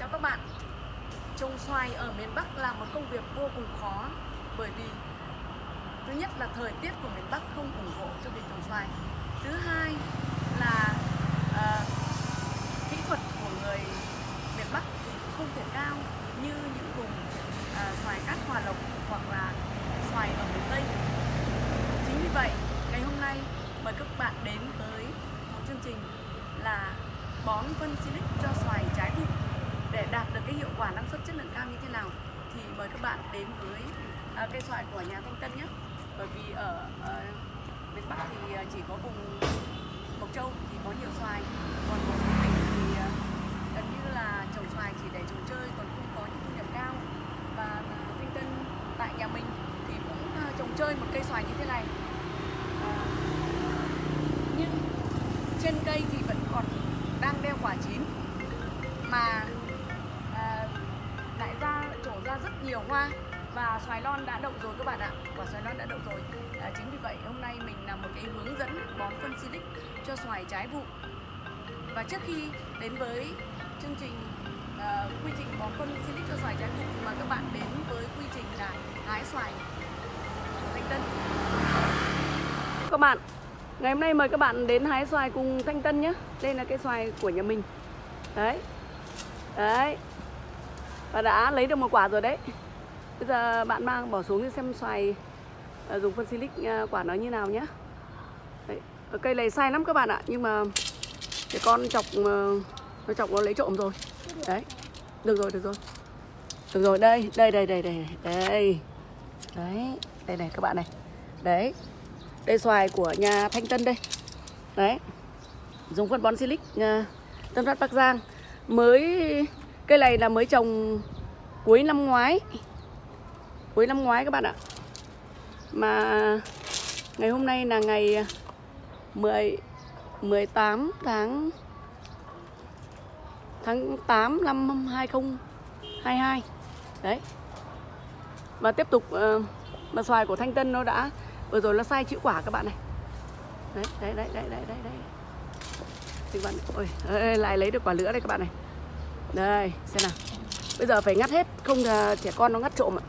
Chào các bạn. Trồng xoài ở miền Bắc là một công việc vô cùng khó Bởi vì Thứ nhất là thời tiết của miền Bắc không ủng hộ cho việc trồng xoài. Thứ hai là uh, Kỹ thuật của người miền Bắc thì cũng không thể cao Như những vùng uh, xoài cát hòa lộc hoặc là xoài ở miền Tây. Chính vì vậy ngày hôm nay mời các bạn đến với một chương trình là bón phân silic cho xoài để đạt được cái hiệu quả năng suất chất lượng cao như thế nào thì mời các bạn đến với à, cây xoài của nhà Thanh Tân nhé. Bởi vì ở, miền Bắc thì à, chỉ có vùng Mộc Châu thì có nhiều xoài còn một số tỉnh thì à, gần như là trồng xoài chỉ để trồng chơi còn không có những thu nhập cao. Và Thanh Tân tại nhà mình thì cũng à, trồng chơi một cây xoài như thế này. À, nhưng trên cây thì vẫn còn đang đeo quả chín mà nở hoa và xoài non đã đậu rồi các bạn ạ. Quả xoài non đã đậu rồi. À, chính vì vậy hôm nay mình làm một cái hướng dẫn bón phân silic cho xoài trái vụ. Và trước khi đến với chương trình à, quy trình bón phân silic cho xoài trái vụ thì mời các bạn đến với quy trình là hái xoài thanh tân. Các bạn Ngày hôm nay mời các bạn đến hái xoài cùng Thanh Tân nhé. Đây là cái xoài của nhà mình. Đấy. Đấy. Và đã lấy được một quả rồi đấy. Bây giờ bạn mang bỏ xuống xem xoài ờ, Dùng phân silic ờ, quả nó như nào nhé đấy. Cây này sai lắm các bạn ạ, Nhưng mà cái con chọc ờ, Nó chọc nó lấy trộm rồi. Đấy, Được rồi được rồi. Được rồi, đây Đây đây đây đây Đây. Đấy, Đây này các bạn này. Đấy, đây xoài của nhà Thanh Tân đây. Đấy, Dùng phân bón silic Tân Phát Bắc Giang. Mới, Cây này là mới trồng cuối năm ngoái. Cuối năm ngoái các bạn ạ. Mà Ngày hôm nay là ngày à, 10 18 tháng Tháng 8 năm 2022 Đấy. Và tiếp tục uh, Mà xoài của Thanh Tân nó đã vừa rồi nó sai chữ quả các bạn này. Đấy đấy đấy đấy đấy đấy đấy. Thì bạn ôi ơi, lại lấy được quả lửa đây các bạn này. Đây xem nào. Bây giờ phải ngắt hết không là trẻ con nó ngắt trộm ạ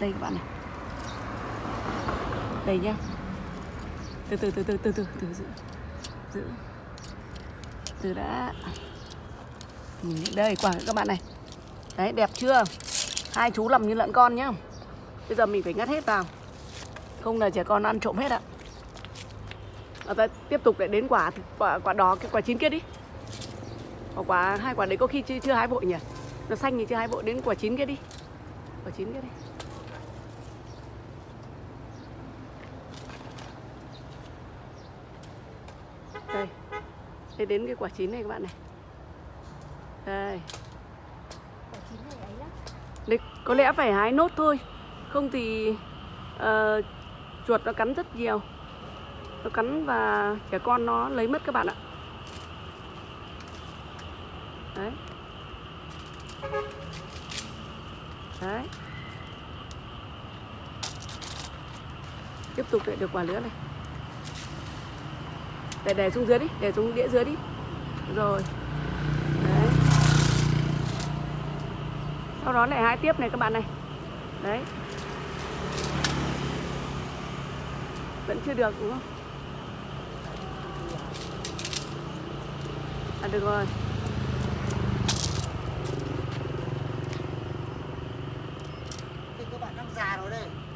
đây các bạn này. Đây nhá. Từ từ từ từ từ từ từ giữ. Giữ. Từ đã. Đây quả các bạn này. Đấy đẹp chưa? Hai chú làm như lợn con nhá. Bây giờ mình phải ngắt hết vào. Không là trẻ con ăn trộm hết ạ. À, ta tiếp tục lại đến quả quả quả đó cái quả chín kia đi. Quả, quả hai quả đấy có khi chưa, chưa hái vội nhỉ? Nó xanh thì chưa hái vội đến quả chín kia đi. Quả chín kia đi đây Thế đến cái quả chín này các bạn này. Đây. Quả chín này ấy lắm đấy, có lẽ phải hái nốt thôi. Không thì uh, chuột nó cắn rất nhiều. Nó cắn và trẻ con nó lấy mất các bạn ạ. Đấy. Đấy. Tiếp tục lại được quả lứa này để để xuống dưới đi để xuống đĩa dưới đi. Rồi. Đấy. Sau đó lại hái tiếp này các bạn này. Đấy. Vẫn chưa được đúng không? À được rồi.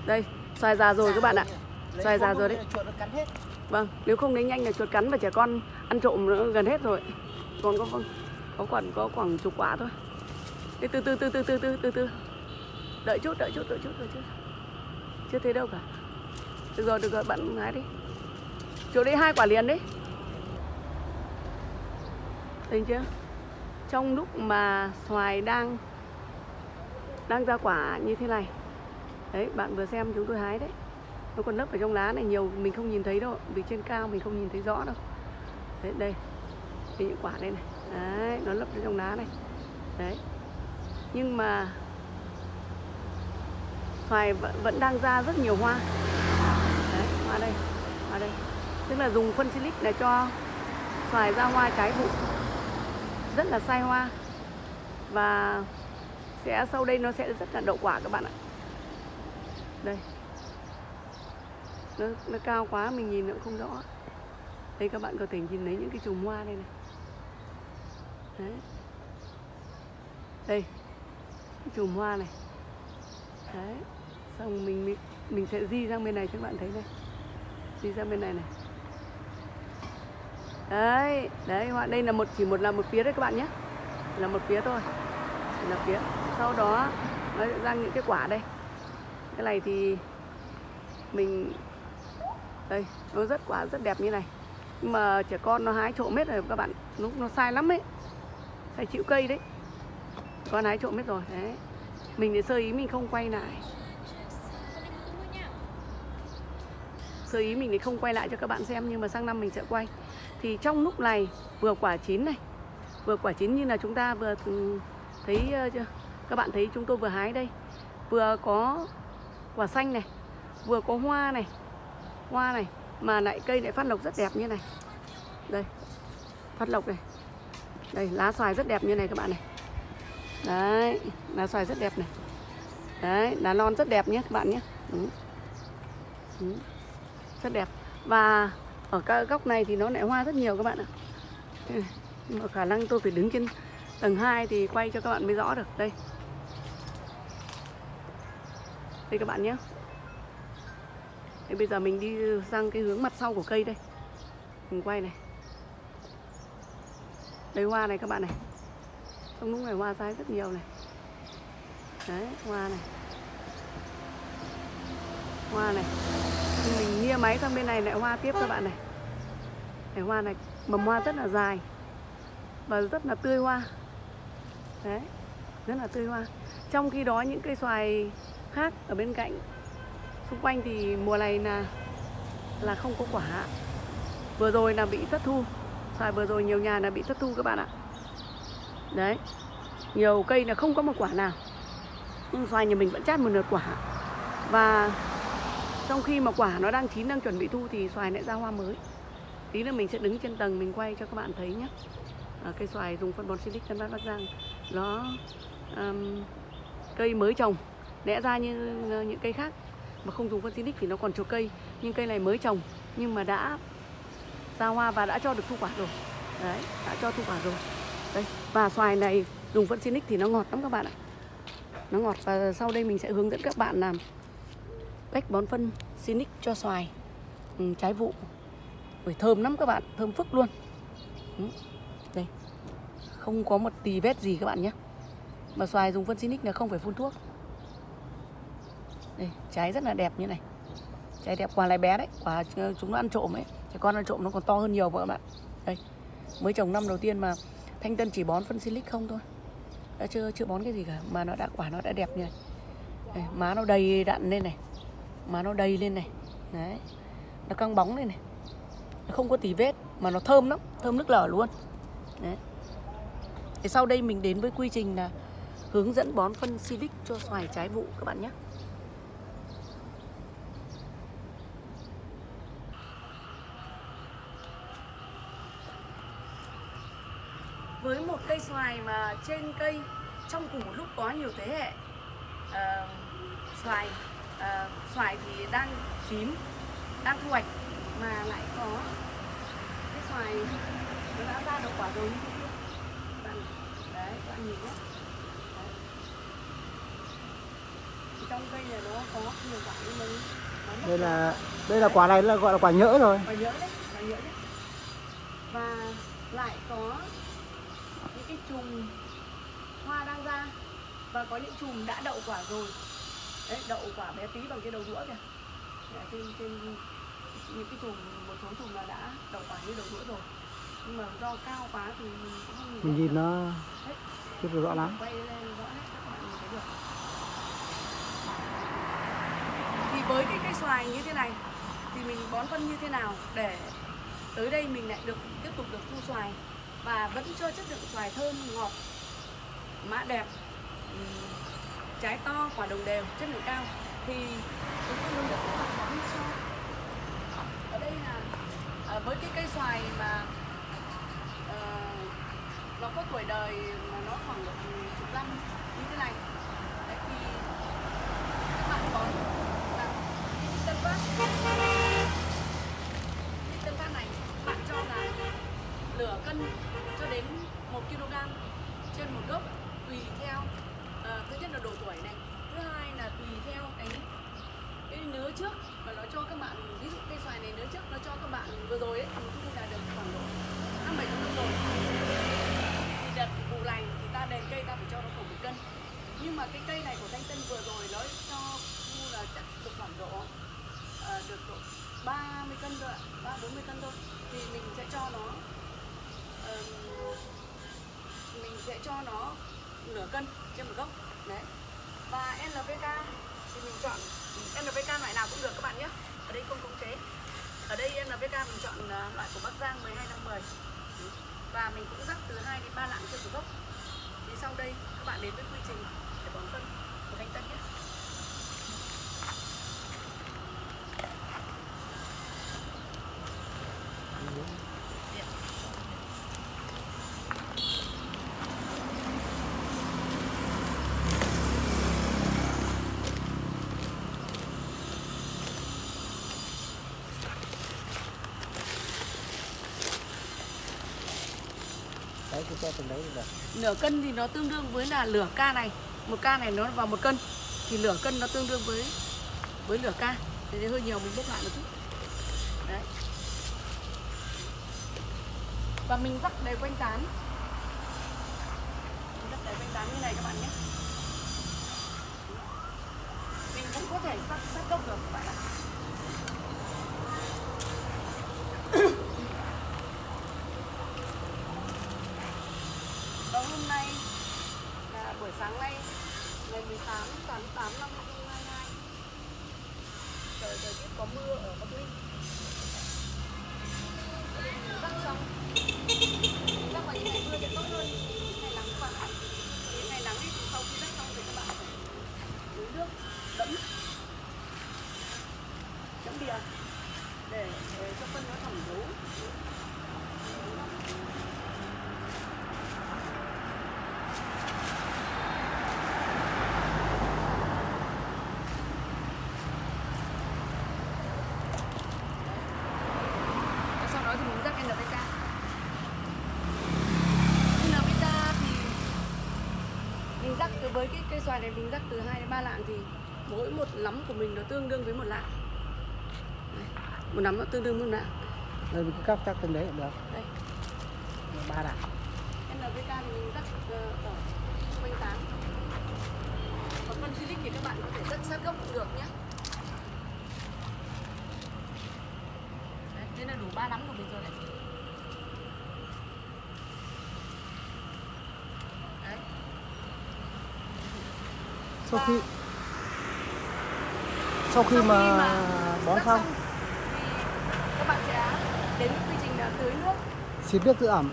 Đây. Xoài già rồi các bạn ạ. xoài già rồi đấy vâng nếu không lấy nhanh là chuột cắn và trẻ con ăn trộm nữa gần hết rồi. Còn có có khoảng có khoảng chục quả thôi. Thế từ từ từ từ từ từ từ từ. Đợi chút đợi chút đợi chút đợi chút. Chưa thấy đâu cả. Được rồi được rồi, bạn hái đi. Chỗ đấy hai quả liền đấy thấy chưa? Trong lúc mà xoài đang đang ra quả như thế này. Đấy, bạn vừa xem chúng tôi hái đấy nó còn lấp ở trong lá này nhiều mình không nhìn thấy đâu. Vì trên cao mình không nhìn thấy rõ đâu. Đấy đây. Thì những quả đây này. Đấy nó lấp ở trong lá này. Đấy. Nhưng mà xoài vẫn, vẫn đang ra rất nhiều hoa. Đấy hoa đây hoa đây. Tức là dùng phân silic để cho xoài ra hoa trái vụ. Rất là sai hoa. Và sẽ sau đây nó sẽ rất là đậu quả các bạn ạ. Đây nó, nó cao quá mình nhìn nó cũng không rõ. Đây các bạn có thể nhìn thấy những cái chùm hoa đây này. Đấy. Đây chùm hoa này. Đấy. Xong mình mình, mình sẽ di sang bên này cho các bạn thấy đây. di sang bên này này. Đấy đấy hoa đây là một chỉ một là một phía đấy các bạn nhé. Là một phía thôi. Là phía. Sau đó nó ra những cái quả đây. Cái này thì mình đây, nó rất quả rất đẹp như này. Nhưng mà trẻ con nó hái trộm hết rồi, các bạn, lúc nó sai lắm ấy. Sai chịu cây đấy. Con hái trộm hết rồi, đấy. Mình để sơ ý mình không quay lại. Sơ ý mình thì không quay lại cho các bạn xem, nhưng mà sang năm mình sẽ quay. Thì trong lúc này, vừa quả chín này, vừa quả chín như là chúng ta vừa ừ, thấy chưa? Các bạn thấy chúng tôi vừa hái đây. Vừa có quả xanh này, vừa có hoa này hoa này, mà lại cây lại phát lộc rất đẹp như này. Đây, phát lộc này. Đây, lá xoài rất đẹp như này các bạn này. Đấy, lá xoài rất đẹp này. Đấy, lá non rất đẹp nhé các bạn nhé. Đúng. Đúng. rất đẹp. Và ở các góc này thì nó lại hoa rất nhiều các bạn ạ. Nhưng mà khả năng tôi phải đứng trên tầng 2 thì quay cho các bạn mới rõ được. Đây. Đây các bạn nhé. Thế bây giờ mình đi sang cái hướng mặt sau của cây đây. Mình quay này. Đây hoa này các bạn này. Trong lúc này hoa sai rất nhiều này. Đấy, hoa này. Hoa này. Mình nia máy sang bên này lại hoa tiếp các bạn này. Này, hoa này, Mầm hoa rất là dài. Và rất là tươi hoa. Đấy, Rất là tươi hoa. Trong khi đó những cây xoài khác ở bên cạnh xung quanh thì mùa này là là không có quả. Vừa rồi là bị thất thu. Xoài vừa rồi nhiều nhà là bị thất thu các bạn ạ. Đấy. Nhiều cây là không có một quả nào. Nhưng xoài nhà mình vẫn chát một nửa quả. Và trong khi mà quả nó đang chín đang chuẩn bị thu thì xoài lại ra hoa mới. Tí nữa mình sẽ đứng trên tầng mình quay cho các bạn thấy nhé. À, cây xoài dùng phân bón silic tân bắc giang. Nó um, cây mới trồng lẽ ra như những cây khác mà không dùng phân xinic thì nó còn trổ cây. Nhưng cây này mới trồng nhưng mà đã ra hoa và đã cho được thu quả rồi. Đấy đã cho thu quả rồi. Đây và xoài này dùng phân xinic thì nó ngọt lắm các bạn ạ. Nó ngọt và sau đây mình sẽ hướng dẫn các bạn làm cách bón phân xinic cho xoài. Ừ, trái vụ. Ui, thơm lắm các bạn thơm phức luôn. Ừ. đây. Không có một tì vết gì các bạn nhé. Mà xoài dùng phân xinic là không phải phun thuốc đây, trái rất là đẹp như này. Trái đẹp quả này bé đấy Quả ờ, chúng nó ăn trộm ấy. Trẻ con ăn trộm nó còn to hơn nhiều các bạn. Đây Mới trồng năm đầu tiên mà Thanh Tân chỉ bón phân silic không thôi. Đã chưa chưa bón cái gì cả Mà nó đã quả nó đã đẹp như này. Đây, Má nó đầy đặn lên này. Má nó đầy lên này. Đấy Nó căng bóng lên này. Nó không có tỉ vết Mà nó thơm lắm Thơm nước lở luôn. Đấy. Thì sau đây mình đến với quy trình là Hướng dẫn bón phân silic cho xoài trái vụ các bạn nhé với một cây xoài mà trên cây trong cùng một lúc có nhiều thế hệ. Uh, xoài uh, xoài thì đang chín đang thu hoạch mà lại có cái xoài nó đã ra được quả rồi như thế bạn đấy bạn nhìn nhé. Trong cây này nó có nhiều quả nhưng mà đây là đây là quả này là gọi là quả nhỡ rồi. Quả nhỡ đấy quả nhỡ đấy. Và lại có những cái chùm hoa đang ra và có những chùm đã đậu quả rồi. Đấy đậu quả bé tí bằng cái đầu đũa kìa. Đấy, trên trên những cái chùm một số chùm là đã đậu quả như đầu đũa rồi. Nhưng mà do cao quá thì mình cũng không nhìn mình nhìn nó chưa được rõ lắm. quay lên rõ hết các bạn nhìn thấy được. Thì với cái cây xoài như thế này thì mình bón phân như thế nào để tới đây mình lại được tiếp tục được thu xoài và vẫn cho chất lượng xoài thơm ngọt mã đẹp ừ, trái to quả đồng đều chất lượng cao. Thì chúng tôi luôn được các bạn bón cho ở đây là à, với cái cây xoài mà à, nó có tuổi đời mà nó khoảng chục năm như thế này. Đấy thì các bạn có là cái tân phát cái tân phát này bạn cho là lửa cân cho đến 1 kg trên một gốc tùy theo ờ, thứ nhất là độ tuổi này thứ hai là tùy theo cái cái nứa trước và nó cho các bạn ví dụ cây xoài này nứa trước nó cho các bạn vừa rồi ấy thì thu là được khoảng độ năm bảy trăm rồi. Thì đợt vụ này thì ta đền cây ta phải cho nó khoảng một cân. Nhưng mà cái cây này của thanh tân vừa rồi nó cho thu là chắc được khoảng độ ờ, được độ 30 cân thôi ạ ba bốn mươi cân thôi. Thì mình sẽ cho nó uh, mình sẽ cho nó nửa cân trên một gốc. Đấy. Và NPK thì mình chọn NPK loại nào cũng được các bạn nhé. Ở đây không khống chế. Ở đây NPK mình chọn à, loại của Bắc Giang 12 năm 10 và mình cũng rắc từ 2 đến 3 lạng trên một gốc. Thì sau đây các bạn đến với quy trình để bón phân của Thanh Tân nhé. Đấy cho từng đấy được nửa cân thì nó tương đương với là lửa ca này. Một ca này nó vào một cân. Thì lửa cân nó tương đương với với lửa ca thế thì hơi nhiều, mình bốc lại một chút. Đấy. Và mình rắc đều quanh tán. Mình rắc đều quanh tán như này các bạn nhé. Mình cũng có thể rắc sát gốc được các bạn ạ Và hôm nay là buổi sáng nay ngày 18 tháng 8 năm 2022 Trời thời tiết có mưa ở Bắc Ninh. Đang nên đang vào những ngày mưa sẽ tốt hơn. Ngày nắng các bạn ạ Những ngày nắng thì sau khi rắc xong thì các bạn phải nước đẫm. Đẫm bìa để, để cho phân nó thẩm thấu Và sau đó thì mình rắc NPK NPK thì mình rắc từ xoài này mình rắc từ 2 đến 3 lạng thì mỗi một nắm của mình nó tương đương với một lạng. Đây, một nắm nó tương đương với một lạng. Đây mình cứ cắt cắt từng đấy cũng được. Đây. Ba đạn NPK thì mình rắc ờ, ở quanh tán còn phân silic thì các bạn có thể rắc sát gốc cũng được nhé. Đấy, đây là đủ ba nắm của mình rồi Đấy. Sau khi sau khi sau mà bón xong các bạn sẽ đến quy trình là tưới nước. Xịt nước giữ ẩm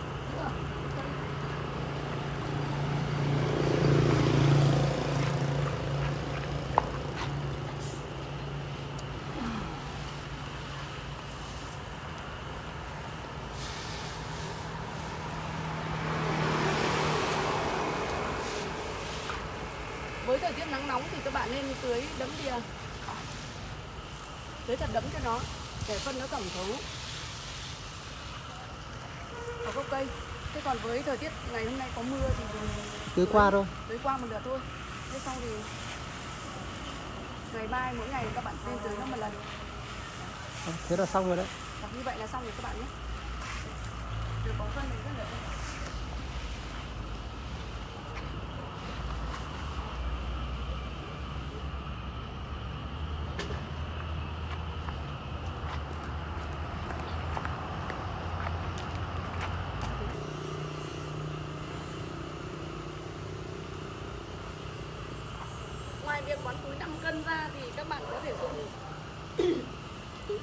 với thời tiết nắng nóng thì các bạn nên tưới đẫm bìa. Tưới thật đẫm cho nó để phân nó tổng thấu. Vào gốc cây. Thế còn với thời tiết ngày hôm nay có mưa thì mình tưới qua thôi. Tưới qua một lượt thôi. Thế xong thì ngày mai mỗi ngày các bạn nên tưới nó một lần. Thế là xong rồi đấy. Như vậy là xong rồi các bạn nhé. Được bón phân thì rất là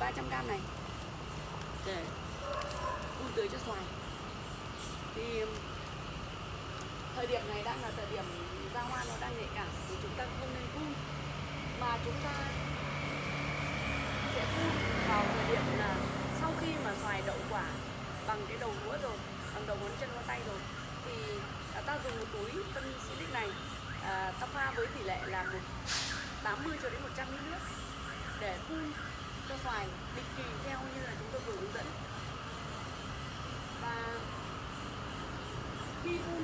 300g này. Để phun tưới cho xoài. Thì um, thời điểm này đang là thời điểm ra hoa nó đang nhạy cảm thì chúng ta không nên phun. Mà chúng ta sẽ phun vào thời điểm là sau khi mà xoài đậu quả bằng cái đầu đũa rồi bằng đầu ngón chân ngón tay rồi thì à, ta dùng một túi phân silic này à, ta pha với tỷ lệ là 80 cho đến 100 ml nước để phun cho xoài định kỳ theo như là chúng tôi vừa hướng dẫn. Và khi thu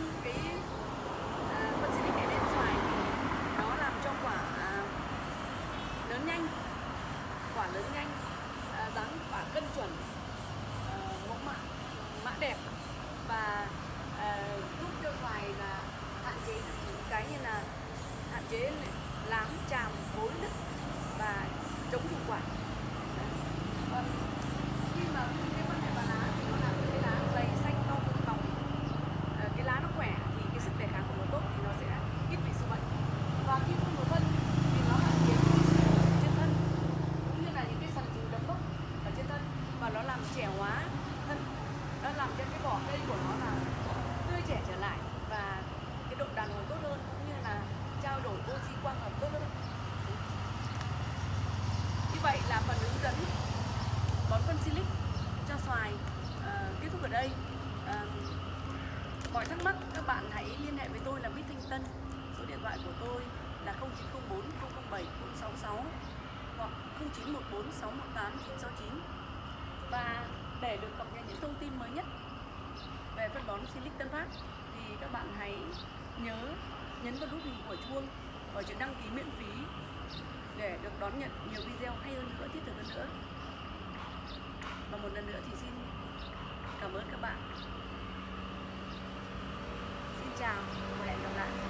914 618 969 và để được cập nhật những thông tin mới nhất về phân bón Silic Tân Phát thì các bạn hãy nhớ nhấn vào nút hình của chuông ở chữ đăng ký miễn phí để được đón nhận nhiều video hay hơn nữa, thiết thực hơn nữa. Và một lần nữa thì xin cảm ơn các bạn. Xin chào và hẹn gặp lại.